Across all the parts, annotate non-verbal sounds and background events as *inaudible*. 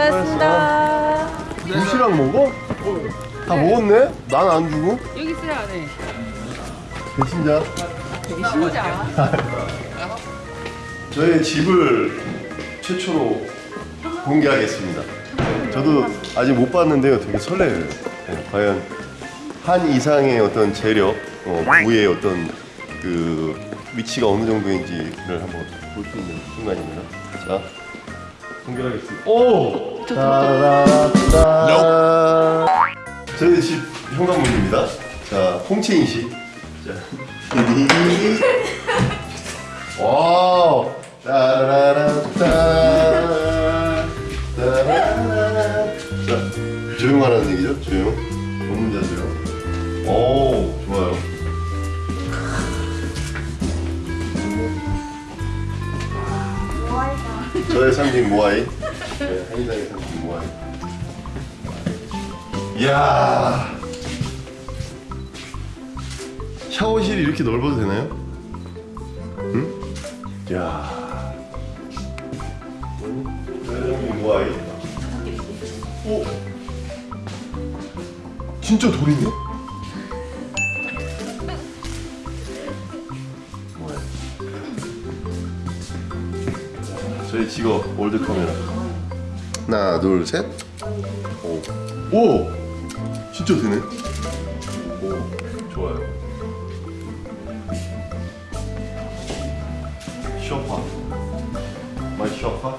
수고하셨습니다. 도시락 먹어? 다 먹었네? 난 안 주고? 여기 있어요 안에. 배신자 되게 신자. 저의 집을 최초로 공개하겠습니다 저도 아직 못 봤는데요. 되게 설레요. 네, 과연 한 이상의 어떤 재력 어, 부의 어떤 그 위치가 어느 정도인지를 한번 볼 수 있는 순간입니다 자 공개하겠습니다. 오! 따라따 저희 집 현관문입니다. 자 홍채인식 자 *laughs* 와우. 따라라따 하라는 얘기죠 조용 전문자 조용 오 좋아요 저의 상징 모아이 네, 한의상의 상징 모아이 이야 샤워실이 이렇게 넓어도 되나요? 응? 야. 사장님 모아이. 오. 진짜 돌이네. 뭐야? 저희 직업 old 카메라. 하나, 둘, 셋. 오. 오. 진짜 되네. 오. 좋아요. 쇼파 my 쇼파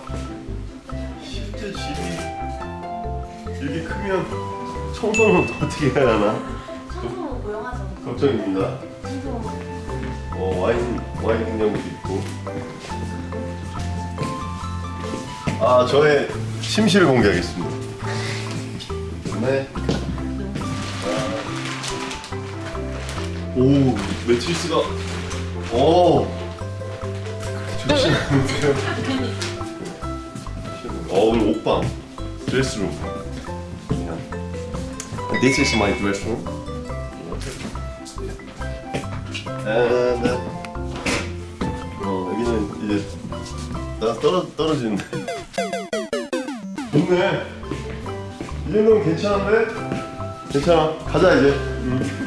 실제 집이 이렇게 크면 청소는 *laughs* 어떻게 해야 하나 청소 고용하죠. 걱정입니다 청소 어, 와인 와인 냉장고도 있고 아 저의 침실을 공개하겠습니다 네. 아. 오 매트리스가 오 좋지 않은데요? *laughs* 어 오늘 옷방 드레스룸. This is my dress room And 어 여기는 이제 나 떨어 떨어지는데. 좋네. 이 정도면 괜찮은데? 괜찮아. 가자 이제. 음.